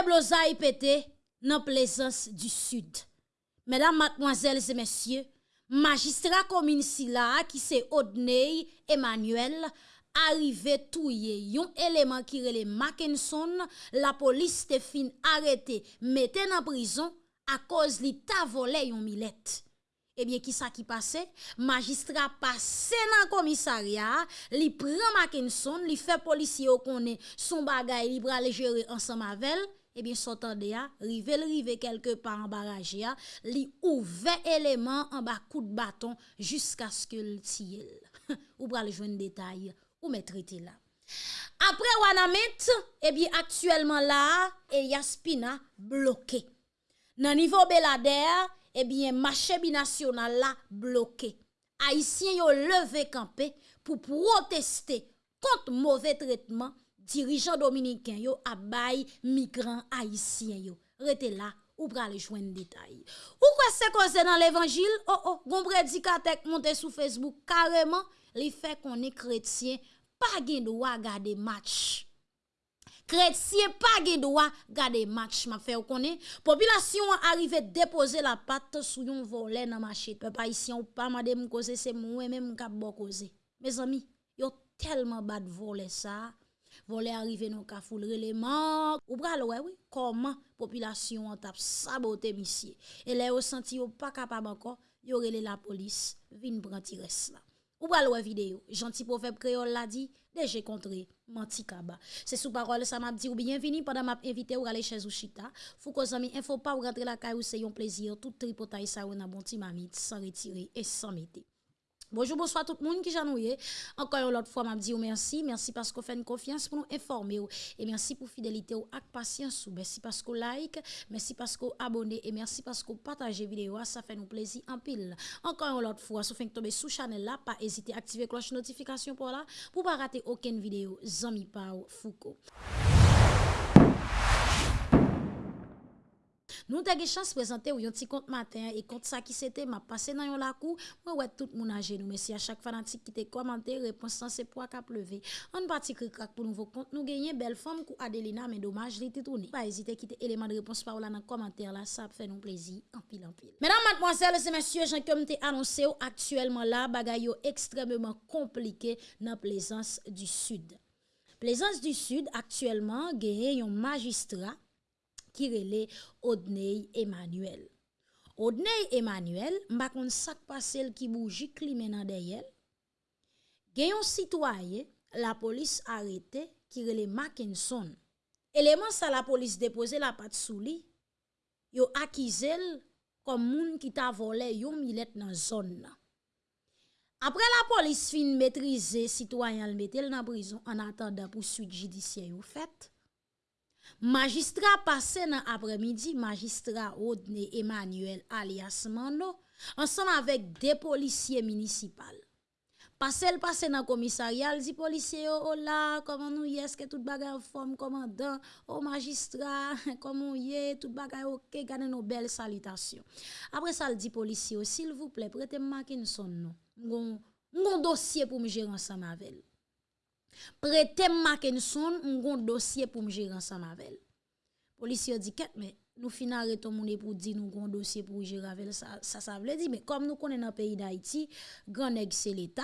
de blosailles pété dans plaisance du sud. Mesdames, mademoiselles et messieurs, magistrat commune là qui c'est Odney Emmanuel arrivé touye yon élément qui relè Mackinson, la police te fin arrêté, mette en prison à cause li ta volé yon milette. Eh bien, qui ça qui passait? Magistrat passé dans commissariat, li prend Mackinson, li fait policier au connaît son bagay li bral gérer ensemble avec Eh ebyen sotan de ya, rive l rive kelke pa an baraje ya, li ouve eleman an ba kou de baton jiska skye l tiyel. ou pral jwen detay, ou metriti la. Apre Wanamet, ebi eh aktuelman la, Eliaspina eh, bloke. Nan nivou Belader, ebi machè binasyonal la bloke. Haitien yo leve kampe pou proteste kont mouve tretman dirigeants dominicains yo a bay migrants haïtiens yo. Rete là ou pral joindre détail. Ou quoi c'est dans l'évangile? Oh oh, gon prédicateur monté sur Facebook carrément, li fait qu'on est chrétien, pas gen droit garder match. Chrétien pas gen droit garder match, m'a fait connaît. Population arrive déposer la patte sous yon volet dans marché. Peuple haïtien ou pas madame cause c'est moi même k'ap bon cause. Mes amis, yo tellement bad voler ça. volè arrive nou ka foul releman, ou pral wè wè, koman populasyon an tap sabote misye. E lè yo senti yo pa kapab anko, yo rele la polis, vin pranti res la. Ou pral wè videyo, janti pofeb kreol la di, deje kontre, manti kaba. Se sou parol sa map di ou bienvini, padan map invite ou rale chez ou chita, fou ko zami info pa ou rentre la kay ou se yon plezir, tout tripotay sa ou nan bonti mamit, san retire et san mette. Bonjour, bonsoir tout le monde qui j'ennuie. Encore une autre fois, m'a dit merci. Merci parce que vous faites une confiance pour nous informer. Et merci pour fidélité ou avec patience. Merci parce que like. Merci parce que vous abonnez. Et merci parce que vous partagez vidéo. Ça fait nous plaisir en pile. Encore une autre fois, si vous tomber sous channel là, pas hésiter à activer cloche notification pour là, pour pas rater aucune vidéo. Zami Pau Foucault. Nou te ge chans prezante ou yon ti kont matin, e kont sa ki sete, ma pase nan yon lakou, mwen wè tout moun aje nou, mesi a chak fanatik ki te komante, reponsan se pou ak ap leve. An pati kri krak pou nouvo kont, nou genye bel fom kou Adelina, men domaj li te touni. Pa ezite ki te eleman de repons pa ou la nan komante la, sa ap fè nou plezi, anpil anpil. Menan matmozèl, se mensye, jan kem te anonsè ou aktuelman la, bagay yo ekstremement komplike nan plezans du sud. Plezans du sud, aktuelman, genye yon magistra, ki rele Odney Emmanuel. Odney Emmanuel, mba kon sak pasel ki bouji kli menan deyel, genyon sitwaye la polis arete ki rele Mackinson. Eleman sa la polis depose la pat sou li, yo akizel kom moun ki ta vole yo milet nan zon nan. Apre la polis fin metrize, sitwayan l metel nan brison an atanda pou suite jidisyen yo fet, Magistrat passé dans après-midi, magistrat Rodney Emmanuel alias Mando, ensemble avec des policiers municipaux. Passé le passé dans le commissariat, dit policier oh là, comment nous y est, que tout bagay forme commandant, oh magistrat, comment y est, tout bagay ok, gardez nos belles salutations. Après ça, il dit policier, s'il vous plaît, prêtez-moi son nom. Mon dossier pour me gérer ensemble avec Prete Mackenson, on dossier pour me gérer ensemble avec Policier dit qu'est mais nous final arrêtons mon pour dire nous un dossier pour gérer avec ça ça ça veut dire mais comme nous connaissons dans le pays d'Haïti, grand c'est l'état.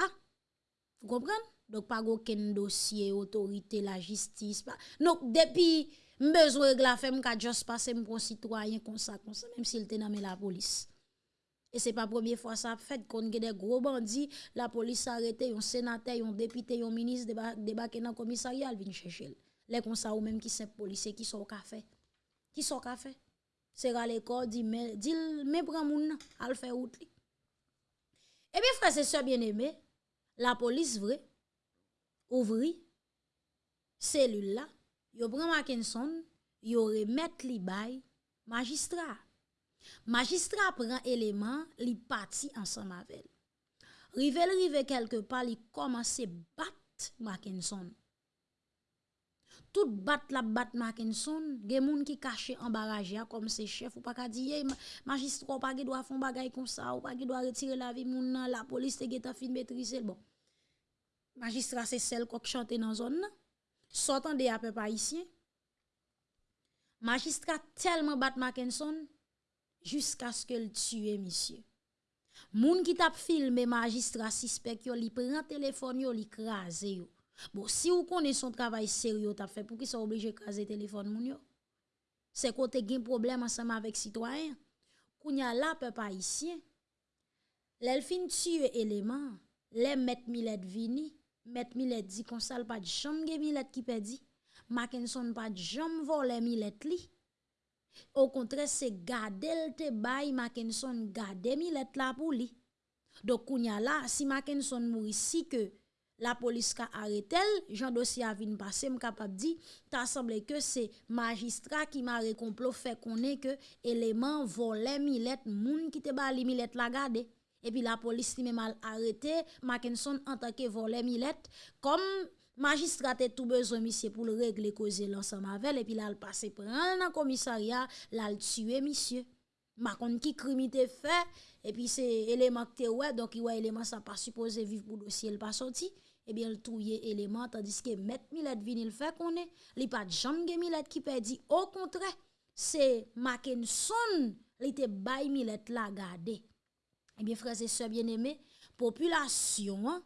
Vous comprenez Donc pas aucun dossier autorité la justice pas. Donc depuis besoin de la femme qu'a juste passer mon citoyen comme ça comme ça même s'il était dans la police. Et c'est pas la première fois ça fait qu'on a des gros bandits, la police arrête un sénateur, un député, un ministre débarquer dans le commissariat, viennent chercher. Les comme ça ou même qui sont policiers qui sont au café. Qui sont au café? C'est à l'école dit mais dit mais prend moun faire route. Et bien frère c'est ça bien aimé, la police vrai ouvri cellule là, yo prend Mackinson, yo remet li bay magistrat. Magistrat prend élément, li parti ensemble avec. Rive rive quelque part, li commence battre Mackinson. Tout bat la bat Mackinson, gen moun qui caché en barrage comme ses chef ou pas ka di magistrat pas doit faire bagay comme ça ou pas doit retirer la vie moun la police te geta fin maîtriser bon. Magistrat c'est celle qui chante dans zone. Sortant des peu magistrat tellement bat Mackinson jusqu'à ce qu'elle tue monsieur. Moun qui t'a filmé magistrat suspect yo li prend téléphone yo li crasé yo. Bon si vous connaissez son travail sérieux t'a fait pour qui soit obligé craser téléphone moun yo. C'est côté gen problème ensemble avec citoyen. Kounya la peuple haïtien. L'elfin tue élément, les mettre millet vini, mettre millet dit qu'on sale pas de chambre millet qui perdit. Mackinson pas de jambe voler millet li. Au contraire, c'est garder te bay Mackinson garder Millet la pour. Donc là, si Mackinson mourit si que la police a arrêté, Jean dossier a vinn passer, capable dit, t'a semblé que c'est magistrat qui m'a complot fait connaît que élément volé Millet, moun qui te bali Millet la garder. Et puis la police lui arrêté Mackinson en tant que volé Millet comme magistrat a tout besoin monsieur pour le régler causer l'ensemble avec et puis là il passe prendre dans commissariat là il tuer monsieur. Macon qui crime fait et puis c'est élément que ouais donc il ouais élément ça pas supposé vivre pour dossier il pas sorti. Et bien le touyer élément tandis que mettre Millet vini le fait qu'on est. Il pas jamais Millet qui perdit au contraire c'est Mackinson il était bay Millet la garder. Et bien frères et sœurs bien-aimés population hein,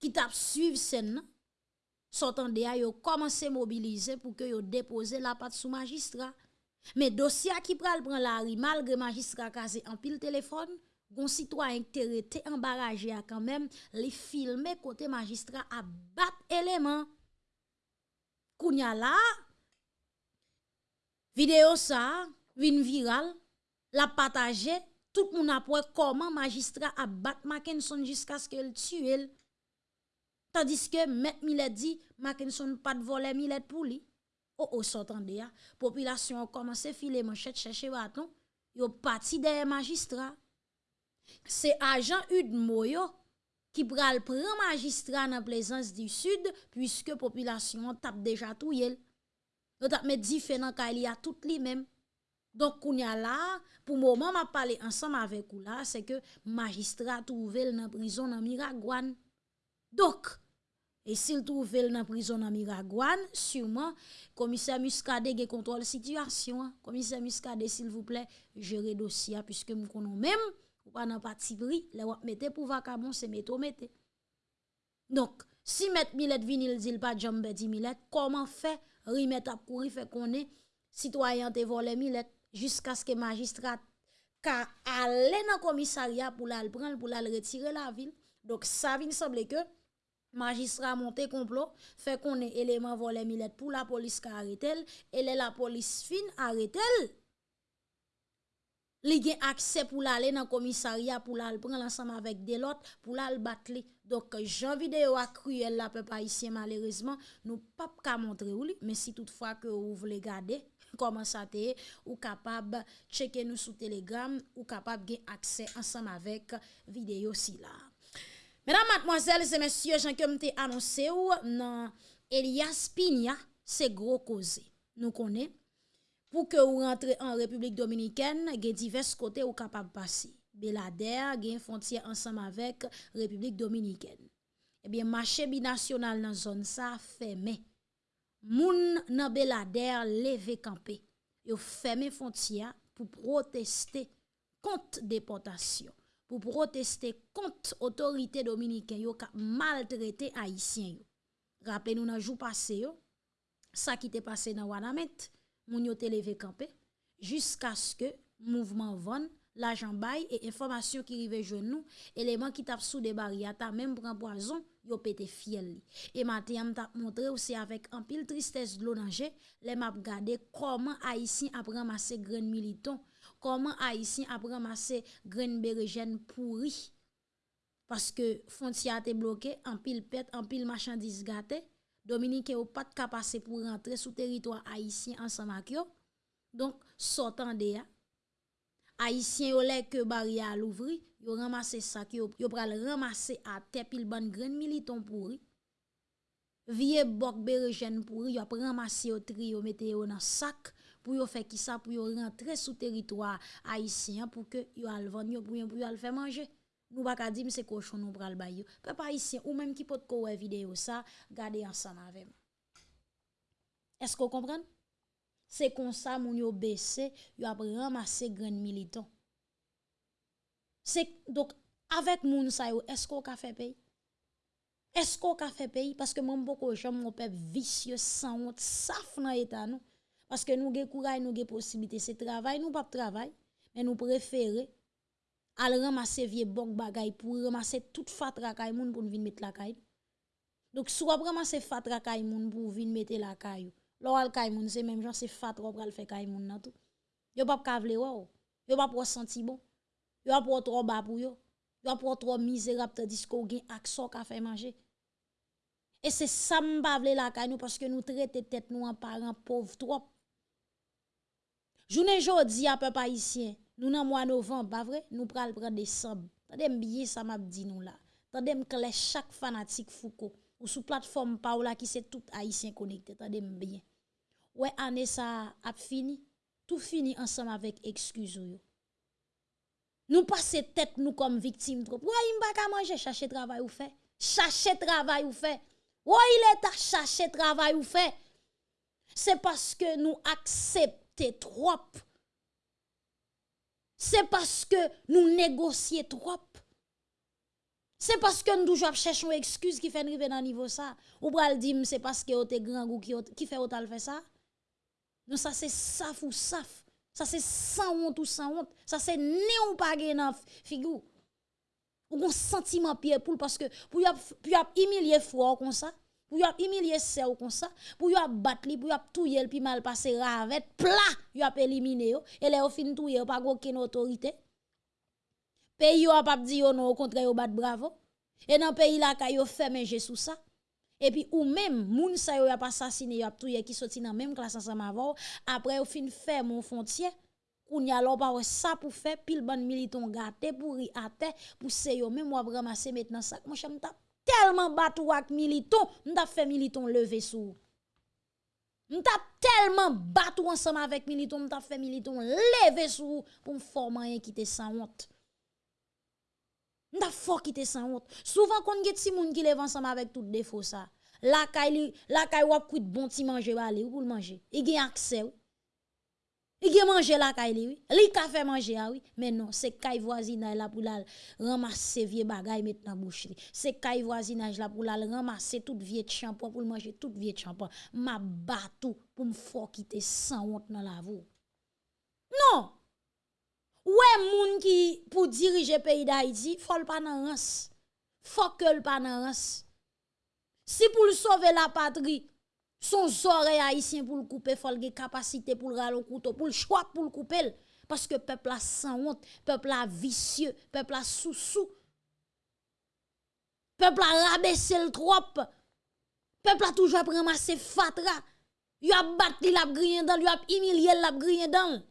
ki tap suiv sen nan, sotan de a yo komanse mobilize pou ke yo depose la pat sou magistra. Me dosya ki pral pran la ri, malgre magistra kaze an pil telefon, gon sitwayen te rete embaraje a kanmem, li filme kote magistra a bat eleman. Kounya la, video sa, vin viral, la pataje, tout moun apwe koman magistra a bat Mackenson jiska skil tue el. Tandis ke Met Milet di, Mackinson pat vole Milet pou li. O, oh, o, oh, s'entende ya. Populasyon komanse file manchet chèche baton, yo pati deye magistra. Se ajan ud moyo ki pral pran magistra nan plezans di sud, pwiske populasyon tap deja tou yel. Yo tap me di fè nan ka li a tout li mem. Donk kounya la, pou mouman ma pale ansam avek ou la, se ke magistra touvel nan prizon nan Miragwan. Donc, et s'il trouve dans la prison dans Miragouane, sûrement, commissaire Muscadet a contrôle situation. Commissaire Muscadet, s'il vous plaît, gérez dossier, puisque nous connaissons même, ou pas dans parti pris, les wap mette pour vacabon, c'est mettre mette. Donc, si met Millet vinil dit pas jambe di Millet, comment fait remettre à courir, fait qu'on est citoyen te volé Millet, jusqu'à ce que magistrat ka aller dans commissariat pour la prendre, pour la retirer la ville. Donc, ça vient sembler que Magistra monte complot, fait qu'on est élément volé milette pour la police qui arrête elle, elle la police fine arrête elle. Li gen akse pou la ale nan komisariya pou la al pren lansam avèk delot pou la al bat li. Dok jan videyo ak kruyel la pe pa isye malerizman nou pap ka montre ou li. Men si toutfwa ke ou vle gade, koman sa te ou kapab cheke nou sou telegram ou kapab gen akse ansam avèk videyo si la. Mesdames, mademoiselles et messieurs, j'en comme t'ai annoncé ou nan Elias Pina, c'est gros cause. Nous connaissons. Pour que vous rentrez en République dominicaine, il y a divers côtés où capable passer. Belader, il y a une frontière ensemble avec République dominicaine. Eh bien, marché binational dans zone ça fermé. Moun nan Belader levé campé. Yo fermé frontière pour protester contre déportation. Pour protester contre l'autorité dominicaine qui a maltraité haïtien Rappelez-nous dans jour passé ça qui était passé dans Wanamet, moun yo levé campé jusqu'à ce que mouvement Von l'argent bail et information qui rive jeune nous élément qui tape sous des barrières même prend poison yo pété fiel et matin t'a montré aussi avec un pile tristesse de l'onanger les m'a regardé comment haïtien a ramassé grain militant koman Haitien ap ramase gren berejen pouri. Paske fontia te bloke, an pil pet, an pil machandise gate, Dominike ou pat kapase pou rentre sou teritwa Haitien ansan ak yo. Donk, sotan de ya. Haitien yo lè ke barya louvri, yo ramase sak, yo, yo pral ramase ate pil ban gren militon pouri. Vie bok berejen pouri, yo ap ramase yo tri, yo mete yo nan sak, pour yo faire qui ça pour yo rentrer sous territoire haïtien pour que yo al vendre pour pour yo faire manger. Nous pas ka c'est cochon nous pral yo. Peuple haïtien ou même qui peut ko vidéo ça garder ensemble avec est-ce qu'on comprend? C'est comme ça moun yo baissé, yo a ramassé grand militant. C'est donc avec moun sa yo, est-ce qu'on ka fait pays? Est-ce qu'on ka fait pays parce que mon beaucoup j'aime mon peuple vicieux sans honte, saf dans état nous parce que nous avons courage, nous avons possibilité, c'est travail, nous pas travail, mais nous préférons aller ramasser vieux bon bagay pour ramasser toute fatra kay moun pour venir mettre la caille. Donc soit ramasser fatra kay moun pour venir mettre la caille. Lo al kay moun c'est même genre c'est fatra pour le faire kay moun nan tout. Yo pas kavle wow. Yo pas pour sentir bon. Yo pas trop bas pour yo. Yo pas pour trop misérable tandis qu'on gen action ka fait manger. Et c'est ça m'pa vle la caille nous parce que nous traiter tête nous en parents pauvres trop. Jounen jodi a pe pa isyen, nou nan mwa novem, ba vre, nou pral pral desem. Tade m biye sa map di nou la. Tade m kle chak fanatik fouko. Ou sou platform pa ou la ki se tout haïtien connecté. Tade m biye. Ouais, année ça a fini. Tout fini ensemble avec excuse yo. Nous passons tête nous comme victimes trop. Ouais, il m'a manger, chercher travail ou fait. Chercher travail ou fait. Ouais, il est à chercher travail ou fait. C'est parce que nous acceptons trop. C'est parce que nous négocions trop. C'est parce que nous toujours cherchons une excuse qui fait arriver dans niveau ça. Ou le dire c'est parce que vous grand goût qui, fait autant fait ça. Non, ça c'est saf ou saf. Ça c'est sans honte ou sans honte. Ça c'est néon pas gen figure. Ou un sentiment pied pour parce que pour y humilier froid comme ça pour y humilier ou comme ça, pour y battre li, pour y touyer puis mal passer ravet, plat, y a éliminé et au fin touyer pas aucune autorité. Pays yo pas dit non au contraire yo bat bravo. Et dans pays là ka yo fermé sous ça. Et puis ou même moun sa yo a pas assassiné yo a touyer qui sorti dans même classe ensemble avant, après au fin faire mon frontière Koun ya lo pa ça pour faire pile ban militon gâté pour y até pour se yo même moi ramasser maintenant ça. Moi j'aime tellement battu avec militon, m'ta fait militon lever sous. M'ta tellement battu ensemble avec militon, m'ta fait militon lever sous pour me former qui te sans honte. M'ta fort qui te sans honte. Souvent qu'on get si moun qui lève ensemble avec tout défaut ça. La kay la kay wap kuit bon ti manger balé ou pour manger. Il gen accès. Il a mangé la caille. Li ka fait manger ah oui, mais non, c'est caille voisinage là pour la ramasser vieux bagay mettre dans bouche C'est caille voisinage là pour la ramasser toute vieux shampoing pour manger toute vieux shampoing. Ma batou pour me faire quitter sans honte dans la voie. Non. Ouais moun qui pour diriger pays d'Haïti, faut pas nan rance. Faut que le pas. Si pour sauver la patrie, son oreille haïtien pour le couper, faut le capacité pour le râler couteau, pour le choix pour le couper. Parce que peuple a sans honte, peuple a vicieux, peuple a sous-sous. Peuple a rabaissé le trop. Peuple a toujours ramassé fatra. Il a battu la grille dans, il a humilié la dans.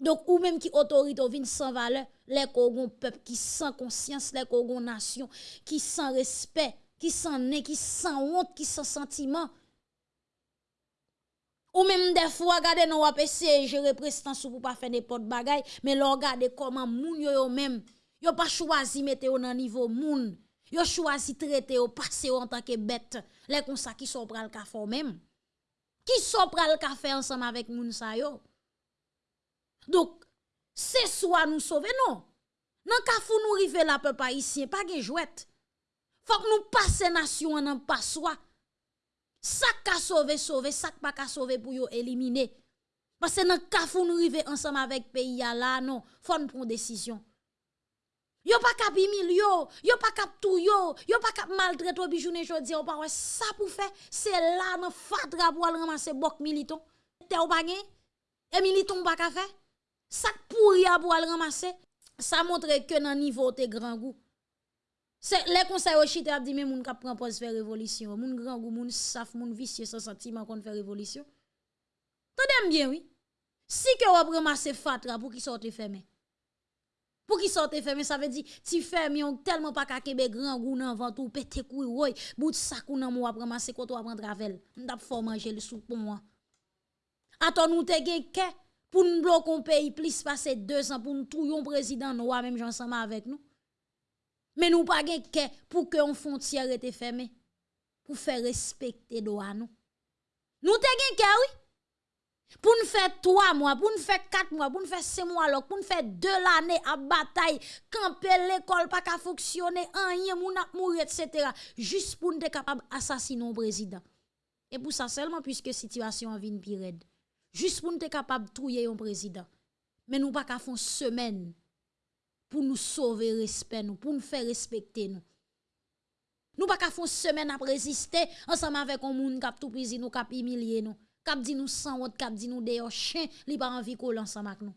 Donc, ou même qui autorité vient sans valeur, les peuple qui sans conscience, les kogon nation, qui sans respect, qui sans nez, qui sans honte, qui sans sentiment. Ou même des fois, regardez, nous avons essayé de gérer prestance pour pas faire des potes mais regardez comment moun yo yo même, yo pas choisi mettre au niveau moun. Yo choisi traiter au passer en tant que bête. Les comme ça qui sont pral café même. Qui sont pral café ensemble avec moun sa yo. Donc, c'est soit nous sauver non. Nan kafou nous rive la peuple haïtien, pas gen jouette. Faut que nous passer nation en pas soi. Ça ka sauver sauver, ça pas ka sauver pour yo éliminer. Parce que dans kafou nous rive ensemble avec pays là non, faut nous prendre décision. Yo pas cap yo, yo pas cap tout yo, yo pas cap maltraiter bijoune jodi, pas ça pour faire, c'est là dans fatra pour ramasser bok militon. Te ou pas Et militon pas ka faire? Ça pourri pour ramasser. Ça montre que dans niveau te grand goût. Les conseils au chita dit mais moun k'ap prend pause faire révolution, moun grand goût, moun saf, moun vicieux sans sentiment qu'on fait révolution. Tendez bien oui? Si que vous ramasser fatra pour qui sorte fermé. Pour qui sorte fermé, ça veut dire ti ferme yon tellement pas kakebe grand goût nan vent ou pété couille roy, bout sac ou nan moi ramasser quand on prend travel. M'tap fort manger le soupe pour moi. Attends nous te gen pour nous bloquer un pays plus passer deux ans pour nous tout président noir même ensemble avec nous. Mais nous pas gen pour que on frontière était fermée pour faire respecter droit nous. Nous te gen oui. Pour nous faire trois mois, pour nous faire quatre mois, pour nous faire six mois, pour nous faire deux l'année à bataille, camper l'école pas qu'à fonctionner, rien, moun a mourir, etc. Juste pour nous être capable d'assassiner le président. Et pour ça seulement, puisque la situation vient pire. Juste pour nous être capable de trouver un président. Mais nous pas qu'à faire une semaine pour nous sauver respect, nous, pour nous faire respecter nous. Nous pas qu'à faire semaine à résister ensemble avec un monde qui a tout pris, nous, qui a humilié nous. Kap di nou san wot, kap di nou deyo chen, li pa anvi kou lansan mak nou.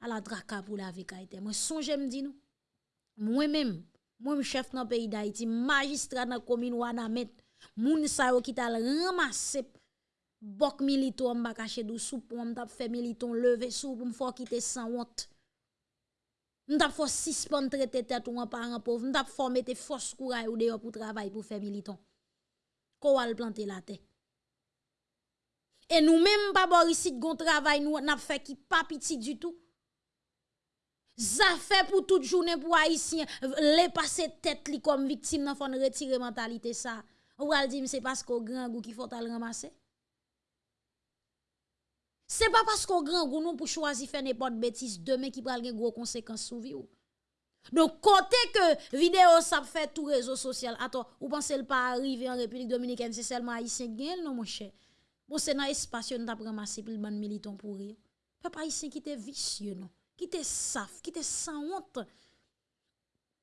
A la draka pou la ve kaite. Mwen sonje mdi nou. Mwen men, mwen chef nan peyi da iti, magistra nan komin wana met, moun sa yo ki tal ramase bok milito an baka chedou sou pou an tap fe militon leve sou pou mfo kite san wot. Mwen tap fo sispon trete tet ou an par an pov, mwen tap fo mette fos kouray ou deyo pou travay pou fe militon. Kou al plante la te. Et nous-mêmes, pas ici, gon travail, nous n'a fait qui pas petit du tout. Ça fait pour toute journée pour Haïtien, les passer tête comme victime, n'a faut retirer mentalité ça. Ou al dit, c'est parce qu'au grand goût qu'il faut le ramasser. C'est pas parce qu'au grand goût nous pour choisir faire n'importe bêtise demain qui pral gen gros conséquences sur vie. Donc côté que vidéo ça fait tout réseau social, attends, ou pensez pas arriver en République dominicaine, c'est seulement haïtien gen non mon cher? Bon, c'est dans l'espace nous avons ramassé pour le ban militant pour rire. Papa ici qui était vicieux non, qui était saf, qui était sans honte.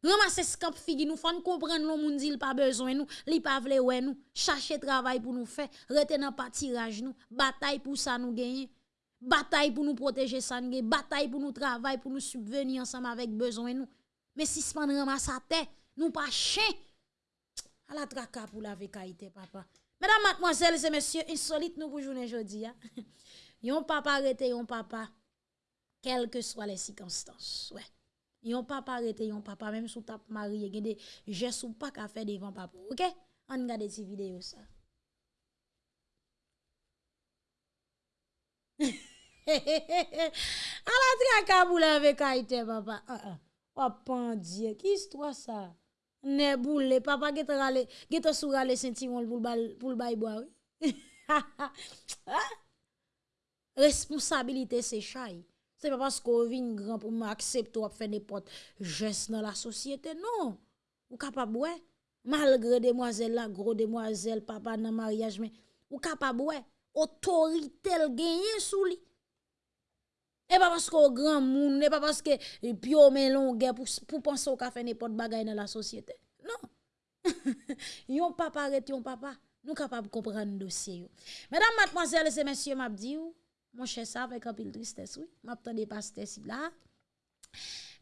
Ramasser scamp figi nous faut comprendre le monde il pas besoin nous, li pas vle ouais nous, chercher travail pour nous faire, rete dans pas tirage nous, bataille pour ça nous gagner. Bataille pour nous protéger ça nous bataille pour nous travailler, pour nous subvenir ensemble avec besoin nous. Mais si se pas ramasser tête, nous pas chien. À la traka pour la vécaïté papa. Mesdames, mademoiselles et messieurs, insolite nous pour journée aujourd'hui. Hein. yon papa arrêté yon papa, quelles que soient les circonstances. Ouais. Yon papa arrêté yon papa, même si tap marié, gen des gestes ou pas qu'à faire devant papa. OK? On regarde ces vidéos ça. A pour la avec papa. Ah ah. Oh, pandie, qui histoire ça? Ne boule, papa qui rale, get sentiron pour le bail boire. Responsabilité c'est chai. C'est pas parce qu'on vient grand pour m'accepter ou faire n'importe geste dans la société non. Ou capable ouais malgré demoiselle la gros demoiselle papa dans mariage mais ou capable ouais autorité le gagner sous lui. Et pas parce qu'on grand monde, et pas parce que pio melon pour pour penser au café n'importe bagaille dans la société. Non. yon papa arrête yon papa. Nous capable comprendre le dossier. Mesdames, mademoiselles et messieurs, m'a dit mon cher ça avec un peu de tristesse oui. M'a des pasteur si là.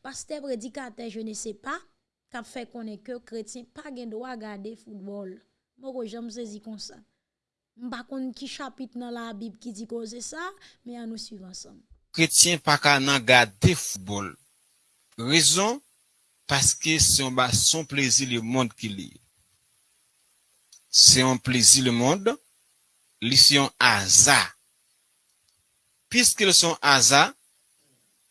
Pasteur prédicateur, je ne sais pas fait qu'on est que chrétien pas gen droit regarder football. Moi j'aime saisi comme ça. M'pa konn qui chapitre dans la Bible qui dit que c'est ça, mais à nous suivre kretien pa ka nan gade foutbol. Rezon, paske se yon ba son plezi le mond ki li. Se yon plezi le mond, li se yon aza. Piske le son aza,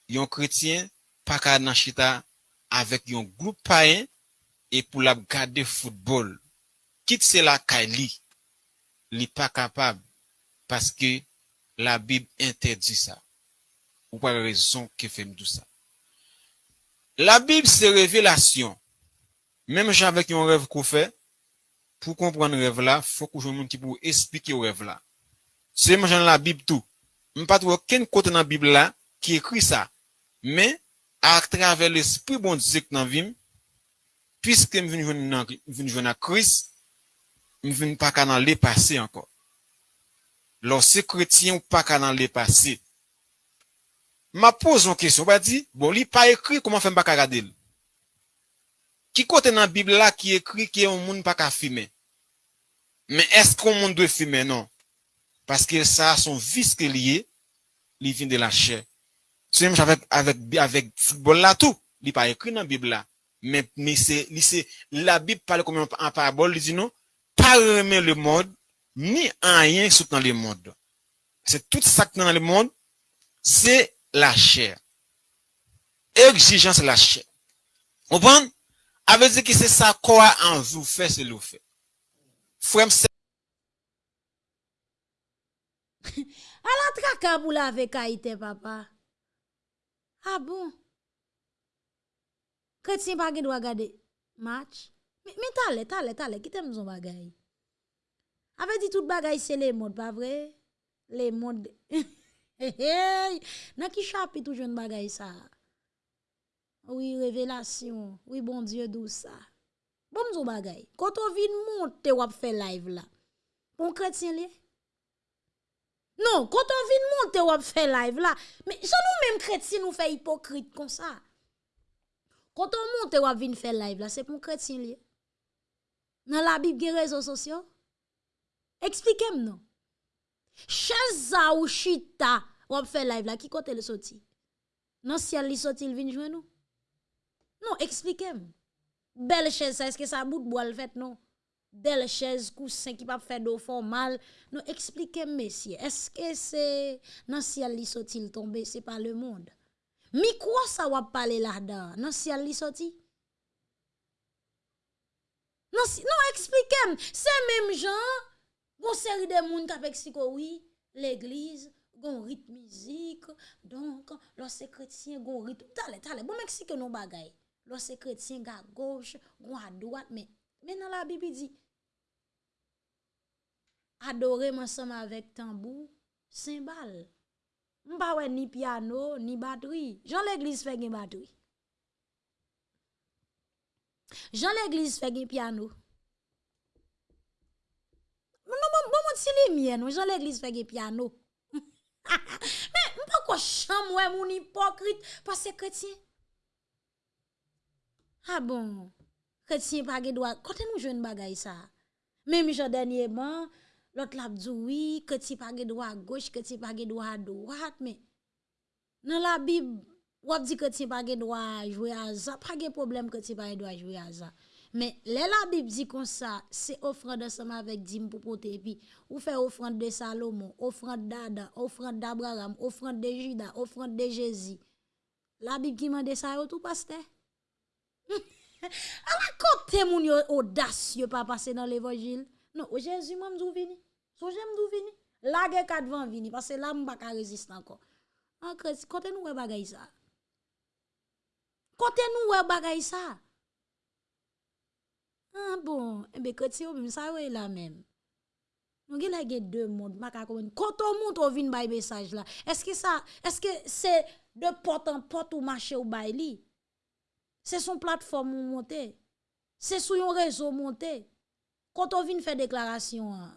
yon kretien pa ka nan chita avek yon goup paen e pou la gade foutbol. Kit se la ka li, li pa kapab paske la bib interdi sa. Ou pa rezon ke fem tout sa. La Bib se revelasyon. Mem javek yon rev kou fe, pou kompran rev la, fok ou joun moun ki pou esplike rev la. Se man jan la Bib tou. M pat wak ken kote nan Bib la ki ekri sa. Men, a travè l'esprit bon dizik nan vim, piske m vin jwen a kris, m vin pa ka nan le pase ankon. Lò se kretien ou pa ka nan le pase. ma pose yon kesyon, ba di, bon, li pa ekri, koman fèm baka gade l? Ki kote nan Bibla la ki ekri ki yon moun baka fime? Men eskon moun dwe fime, non? Paske sa son vis ke liye, li vin de la chè. Se mèm javèk avèk futbol la tou, li pa ekri nan Bibla. Men, men se, li se, la Bib pale koman an parabol, li di nou, pa remè le mod, ni an yen sout nan le mod. Se tout sak nan le mod, se la chair. Exigence la chair. Vous Comprenez? Ça veut dire que c'est ça quoi en vous fait, c'est le fait. Frère, la traka pou la ve kaite papa. Ah bon? Chrétien pas doit regarder match. Mais, mais t'allez, t'allez, t'allez, qui t'aime son bagay? Avec dit tout bagay, c'est les modes, pas vrai? Les modes. hey, dans qui chapitre tout jeune bagay ça? Oui, révélation. Oui, bon Dieu, d'où ça? Bon, son bagay. Quand on vient monter, ou fait live là. Bon chrétien, li? Non, quand on vient monter, ou fait live là. Mais ça nous même chrétiens nous fait hypocrite comme ça. Quand on monte ou vient faire live là, c'est pour chrétien lié. Dans la Bible, réseaux sociaux. Expliquez-moi. Chaza ou chita ou faire live là, qui côté le sorti? Non, si elle sorti, il vient jouer nous. Non, expliquez-moi. Belle chaise, est-ce que ça bout de bois le fait non? Belle chaise, coussin qui pas faire d'eau formal. Non, expliquez-moi, messieurs. Est-ce que c'est non si elle sorti, il tombe, c'est pas le monde? Mi quoi ça va parler là-dedans? Non, si elle sorti? Non, si, non, expliquez-moi. C'est même gens, Gon seri de moun kapek si koui, l'eglize, gon rit mizik, donk, lò se kretien gon rit, tale, tale, bon Meksike nou bagay, lò se kretien ga goch, gon a doat, men, men nan la Bibi di, adore mansam avèk tambou, sembal, mba wè ni piano, ni bateri, jan l'eglize fè gen bateri, jan l'eglize fè gen piano, Non, bon, bon, si les miens, Jean l'église fait gen piano. Mais, mpa quoi cham wè mon hypocrite, parce que chrétien. Ah bon, chrétien pas gen droit. Quand nous jouons bagay ça? Même jean dernièrement, L'autre l'a dit oui, tu pas droit à gauche, que tu pas droit à droite, mais dans la Bible, on dit que tu pas droit à jouer à ça, pas de problème que tu pas droit Mais là, la Bible dit comme ça, c'est offrande ensemble avec Dim pour porter, puis ou fait offrande de Salomon, offrande d'Adam, offrande d'Abraham, offrande de Judas, offrande de Jésus. La Bible qui m'a ça, tout pasteur? à la côté, mon audacieux, pas passer dans l'évangile. Non, Jésus m'a m'dou vini. So j'aime m'dou vini. Kat van vini parce que là m'pa ka résiste encore. En Christ, côté nous ouais bagay ça. Côté nous ouais bagay ça. Ah bon, eh ben chrétien même ça ouais là même. Nous avons deux mondes, ma Quand on monte on vient bay message là. Est-ce que ça est-ce que c'est de porte en porte ou marché ou bay li? C'est son plateforme ou monter. C'est sur un réseau monter. Quand on vient faire déclaration, hein,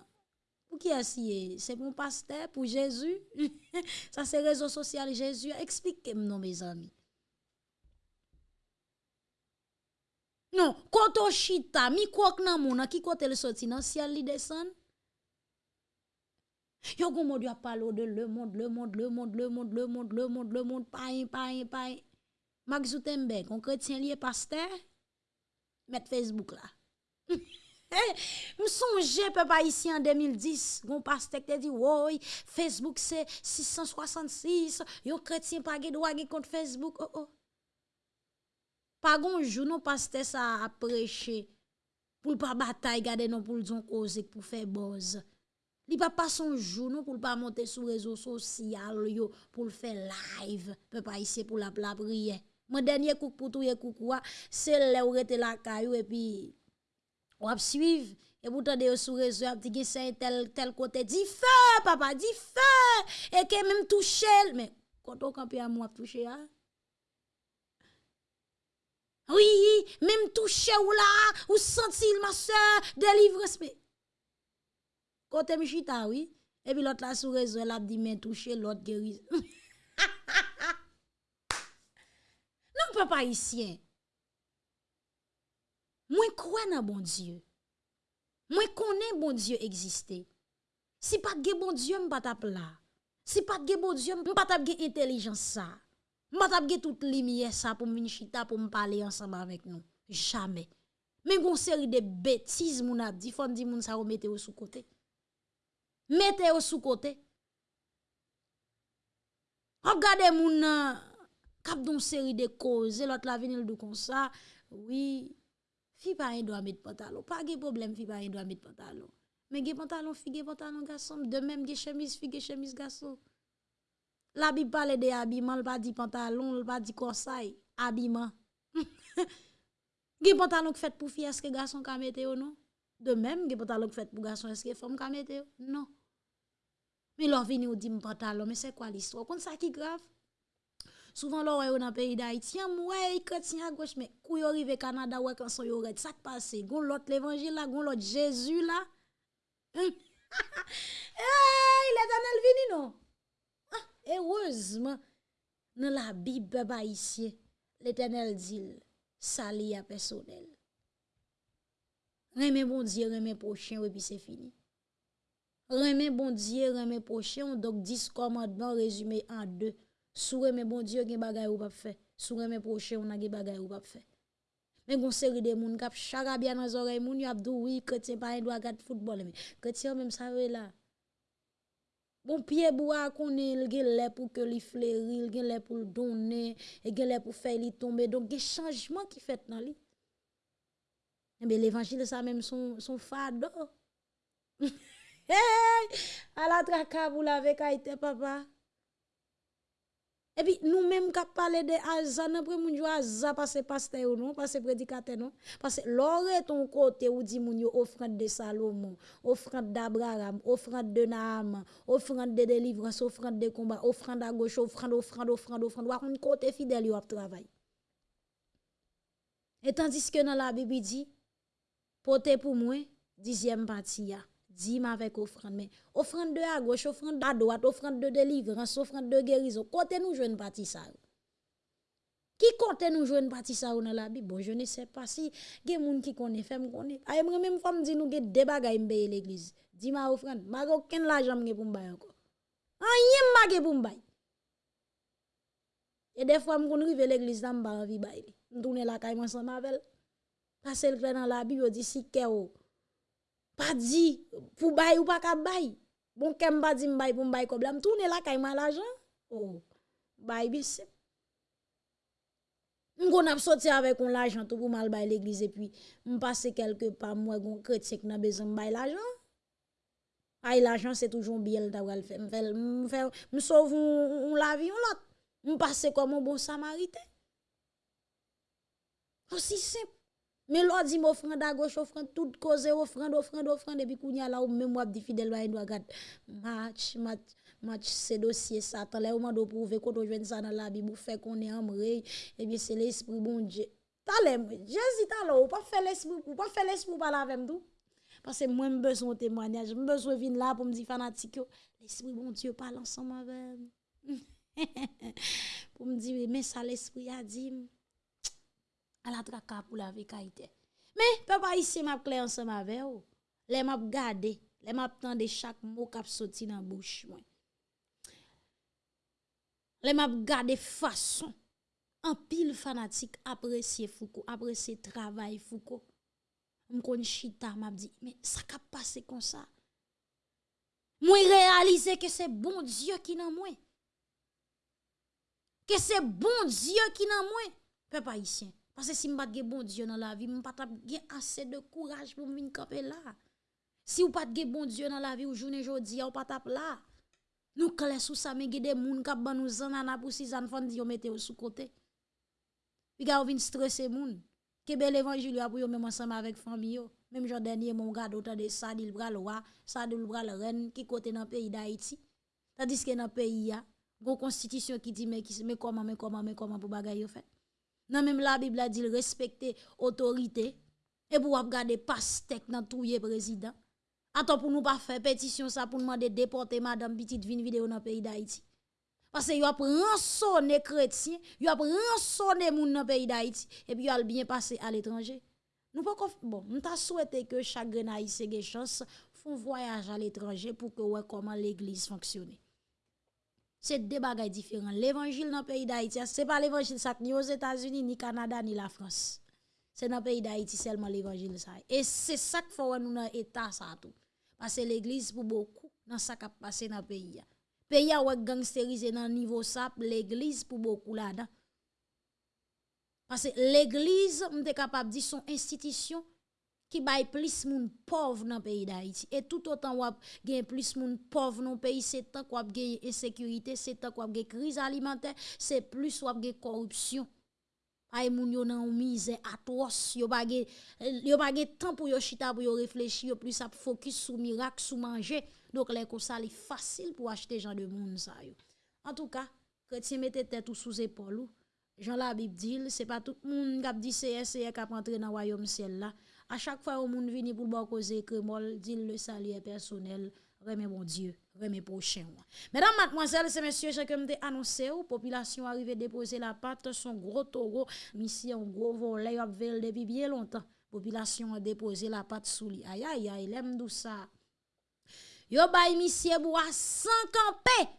pour qui est? C'est pour pasteur, pour Jésus. Ça, c'est réseau social Jésus. Expliquez-moi, mes amis. Non, on chita, mi quoi nan moun, qui côté le sorti? Dans ciel li descend? Yo gon monde a parlé de le monde, le monde, le monde, le monde, le monde, le monde, le monde, pas pas pas. Max Zutenberg, on chrétien lié pasteur, mettre Facebook là. Je songe, papa, ici en 2010, mon pasteur te dit, oui, Facebook c'est 666, yo chrétien pas de droit contre Facebook. Oh, oh. Pas gon jour, non pasteur ça a prêché pour pas bataille, garder non pour le cause pour faire buzz. Li pa pas son jour non pour pas monter sur réseaux sociaux yo pour faire live, papa ici pour la prière. Mon dernier coup pour tout coucou, c'est là où était la caillou et puis ou ap suivre et vous tendez sur réseau ap dit c'est tel tel côté dit feu papa dit feu et que même toucher mais quand on campe à moi toucher hein oui même toucher ou là ou sentir ma soeur délivrance mais côté michita oui et puis l'autre là sur réseau elle a dit mais toucher l'autre guéri non papa ici moi, crois dans bon Dieu? Moi, connais bon Dieu exister. Si pas de bon Dieu, je pas là. Si pas de bon Dieu, je pas de intelligence ça. Mwen tap ge tout li miye sa pou mwen chita pou mwen pale ansama vek nou. Jamais. Men kon seri de betiz moun ap di, fon di moun sa ou mete ou sou kote. Mete ou sou kote. Hop gade moun kap euh, don seri de koze, lot la vinil do kon sa, oui, fi pa yon do a met pantalon. Pa ge problem fi pa yon do a met pantalon. Men ge pantalon fi ge pantalon gasom, de men ge chemise fi ge chemise gasom. La Bible parle de habillement, elle pas dit pantalon, elle pas dit corsaille, habillement. Des pantalon fait pour fille, est-ce que garçon ka mette non? De même, des pantalon fait pour garçon, est-ce que femme ka mette Non. Mais l'on vient ou dit pantalon, mais c'est quoi l'histoire? Comme ça qui grave? Souvent, l'on est dans le pays d'Haïti, ouais, chrétien à gauche, mais quand yo arrive au Canada, ouais, quand son yo red, ça passe. Gon l'autre l'évangile là, gon l'autre Jésus là. hey, l'éternel vini non? Ah, dans la Bible ici, l'éternel dit, sali à personnel. Remè bon Dieu, remè prochain, et puis c'est fini. Remè bon Dieu, remè prochain, donc 10 commandements résumés en deux. Sou remè bon Dieu, gen bagay ou pas fait. Sou remè prochain, on a gen bagay ou pas fait. Mais gon série de moun kap charabia dans oreilles moun y a dou oui chrétien pas doit regarder football mais chrétien même ça là. Bon pied bois qu'on il gen pour que li fleuri, il gen pour donner, et gen pour faire li tomber donc des changements qui fait dans li. Mais eh l'évangile ça même son son fardeau. hey! À la vous l'avez kaite papa. Et puis, nous-mêmes, qui parlé de après, nous jouons Azan, parce que pasteur non, parce que prédicateur non? Parce que l'aurait ton côté, où dit moun yo offrande de Salomon, offrande d'Abraham, offrande de Naaman, offrande de délivrance, offrande de combat, offrande à gauche, offrande, offrande, offrande, offrande, offrande, un côté fidèle ap travail. Et tandis que dans la Bible dit, portez pour moi, dixième partie dîme avec offrande. Mais offrande de à gauche, offrande à droite, offrande de délivrance, offrande de guérison. Côté nous, une partie ça. Qui compte nous jouer partie ça dans la Bible? Bon, je ne sais pas si gen moun qui connaît fait me connaît. A moi même femme dit nous gen des bagages me l'église. Dis ma offrande, ma aucun l'argent me pour me bailler encore. Rien ma pour me bailler. Et des fois me rive l'église dans mba ba envie bailler. Me la caille ensemble avec elle. Parce que dans la Bible dit si keo pas dit pour bail ou pas ka bail bon kem pas dit m'bail pour m'bail comme là tourner là kay l'argent oh bail bis m'gon a sorti avec on l'argent tout pour mal bail l'église et puis m'passer quelque part moi gon chrétien qui n'a besoin bail l'argent ay l'argent c'est toujours bien le faire m'fait m'sauve on la vie on l'autre m'passer comme un bon samaritain aussi simple Men lò di m ofranda goch, ofranda tout koze, ofranda, ofranda, ofranda, epi kounya la ou mè mwap di fidèl wè yon wagat. Match, match, match, se dosye satan. Lè ou mando prouve koto jwen sa nan la bi, mou fè konè amre, epi se l'esprit bon dje. Talè mwen, jèzi talè ou, pa fè l'esprit, ou pa fè l'esprit pala avèm tou. Pase mwen mbeson temwanyaj, mbeson vin la pou mdi fanatik yo. L'esprit bon dje pala ansan mwen vèm. pou mdi, men sa l'esprit a di mwen. À la traka pour la vie Mais papa ici m'a clair ensemble avec vous. Les m'a garder, les m'a tendre chaque mot qui sorti dans bouche. Les m'a garder façon en pile fanatique apprécier Foucault, apprécier travail Foucault. M'kon chita m'a dit mais ça ka passer comme ça? Moi réaliser que c'est bon Dieu qui dans moi. Que c'est bon Dieu qui dans moi. Papa ici. Parce que si je pas bon Dieu dans la vie, je pas assez de courage pour venir camper là. Si vous pas de bon Dieu dans la vie, ou journée jodi, ou pas là. Nous clés sous ça, mais des gens qui ban nous zanana pour six ans, di yo mette sous côté. Puis ga vinn stresser moun. Que bel évangile pour yo même ensemble avec famille. Même jour dernier mon gars autant de ça dit le bras le roi, ça dit le bras le reine qui côté dans pays d'Haïti. Tandis que dans pays a, une constitution qui dit mais comment mais comment mais comment pour bagay yo fait? Non, même la Bible a dit respecter autorité. Et pour regarder pastek dans tout le président. Attends, pour nous pas faire pétition ça pour demander déporter madame petite vin vidéo dans le pays d'Haïti. Parce que y a rançonné chrétien, y a rançonné moun dans le pays d'Haïti et puis y a bien passé à l'étranger. Nous pas bon, nous t'a souhaité que chaque haïtien ait chance font voyage à l'étranger pour que ouais comment l'église fonctionne. C'est deux bagages différents. L'évangile dans le pays d'Haïti, ce n'est pas l'évangile ni aux États-Unis, ni Canada, ni la France. C'est dans le pays d'Haïti seulement l'évangile. Et c'est ça qu'il faut nous dans l'état. tout. Parce que l'église, pour beaucoup, dans ça qui a passé dans le pays. Le pays a gangsterisé dans le niveau ça, l'église, pour beaucoup là-dedans. Parce que l'église, on est capable de dire, son institution qui baille plus moun pauvre dans le pays d'Haïti. Et tout autant wap gen plus moun pauvre dans le pays, c'est tant qu'on gen insécurité, c'est tant qu'on gen crise alimentaire, c'est plus wap gen corruption. Ay moun yo nan misère atroce, yo pa gen yo pa gen temps pour yo chita pour yo réfléchir, yo plus ap focus sur miracle, sur manger. Donc les ko ça facile pour acheter gens de moun ça yo. En tout cas, chrétien mette tête sous épaule Jean la Bible dit, c'est pas tout le monde qui dit c'est c'est qui entrer dans le royaume ciel là. À chaque fois où monde vient pour causer que mol dit le salut personnel, remet mon Dieu, remet prochain. Mesdames, mademoiselles et messieurs, j'ai comme annoncé ou population arrive déposer la patte son gros taureau, mission gros volet a vel depuis bien longtemps. Population a déposé la patte sous lui. Aïe aïe aïe, l'aime tout ça? Yo bay monsieur bois sans camper.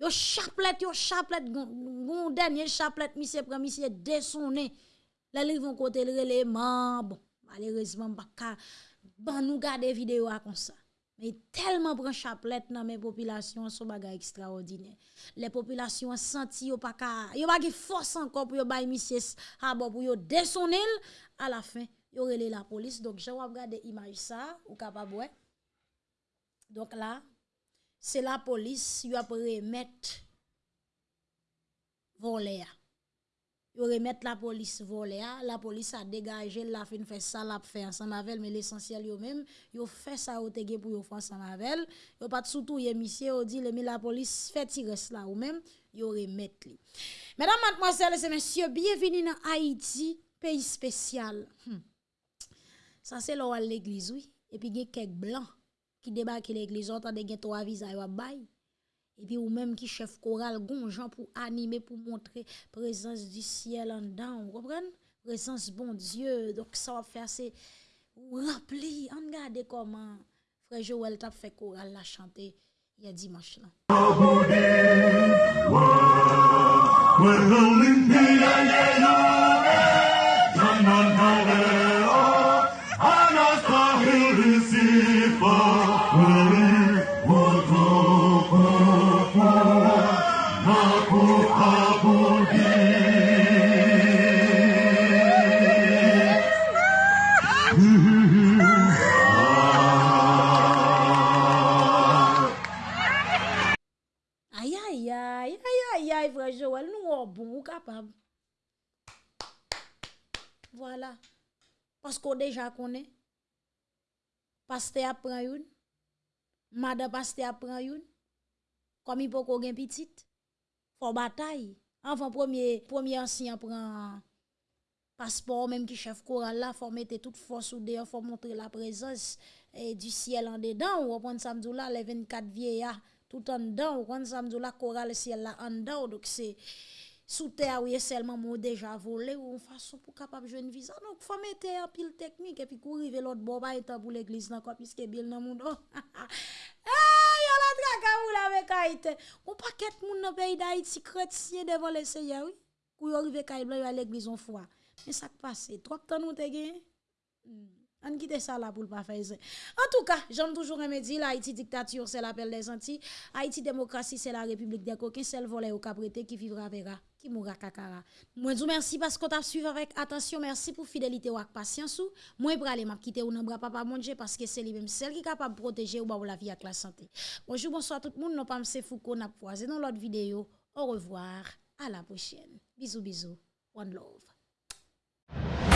Yo chapelet, yo chapelet, gon dernier chapelet, monsieur prend monsieur dessonné. Là, ils vont côté le bon malheureusement pas ban nous garder vidéo comme ça. Mais tellement prend chapelet dans mes populations sont bagay extraordinaire. Les populations senti yo pas ka yo pas force encore pour yo bay pour yo descendre à la fin yo relé la police. Donc j'ai regardé image ça ou capable donc là c'est la police yo a remettre voler yo remettre la police volé la police a dégagé la fin fait ça l'a fait ensemble avec mais l'essentiel yo même fait ça au tege pour yo faire ensemble avec yo pas surtout yé monsieur dit mais la police fait tirer là ou même yo remettre li mesdames mademoiselles et messieurs bienvenue dans Haïti pays spécial. Hmm. ça c'est là l'église oui. Et puis il y a quelques blancs qui débarquent l'église. On tande gen trois visages et puis ou même qui chef choral gonjan pour animer pour montrer présence du ciel en dedans vous comprenez? Présence bon Dieu. Donc ça va faire c'est rempli on regarde comment frère Joël t'a fait choral la chanter il y a Parce qu'on déjà connaît. Pasteur apprend une. Madame pasteur apprend une. Comme il peut qu'on gagne petite. Faut bataille. Avant premier premier ancien prend passeport même qui chef choral là faut mettre toute force ou dehors faut montrer la présence et du ciel en dedans ou prendre samedi là les 24 vieillards tout en dedans ou prendre samedi là choral ciel là en dedans donc c'est sous terre oui seulement moi déjà volé ou en façon pour capable jouer une visa donc faut mettre un pile technique et puis courir l'autre bord pas pour l'église là quoi puisque bien dans monde eh yo la traka ou la avec Haïti. On paquet moun dans pays d'Haïti chrétien devant le Seigneur oui. Pour yo arriver kay blanc à l'église on foi. Mais ça passe trop temps nous te gagné? Hmm. On quitte ça là pour pas faire. En tout cas, j'aime toujours me dire Haïti dictature c'est l'appel des Antilles, Haïti démocratie c'est la République des coquins, c'est le volet au caprété qui vivra verra, qui mourra kakara. Moi vous merci parce qu'on t'a suivi avec attention, merci pour fidélité ou patience ou. Moi pour aller m'a quitter ou nan bras papa manger parce que c'est lui même celle qui est capable de protéger ou la vie avec la santé. Bonjour, bonsoir tout le monde, non pas M. Foucault n'a croisé dans l'autre vidéo. Au revoir, à la prochaine. Bisous bisous. One love.